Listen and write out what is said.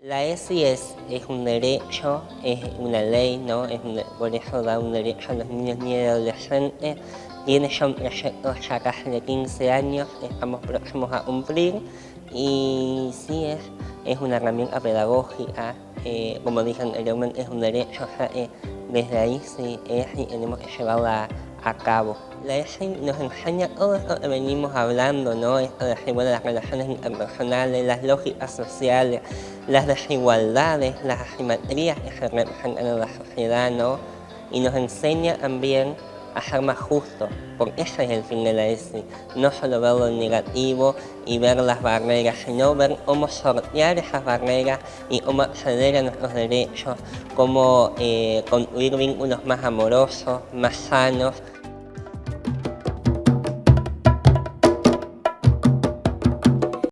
La ESI es, un derecho, es una ley, ¿no? Es por eso da un derecho a los niños y adolescentes. Tiene ya un proyecto ya casi de 15 años, estamos próximos a cumplir y sí es, es una herramienta pedagógica, eh, como dije anteriormente, es un derecho, o sea, desde ahí sí es y tenemos que llevarla a cabo. La ESI nos enseña todo esto que venimos hablando, ¿no? Esto de las relaciones interpersonales, las lógicas sociales, las desigualdades, las asimetrías que se representan en la sociedad, ¿no? Y nos enseña también a ser más justos, porque ese es el fin de la ESI, no solo ver lo negativo y ver las barreras, sino ver cómo sortear esas barreras y cómo acceder a nuestros derechos, cómo eh, construir vínculos más amorosos, más sanos,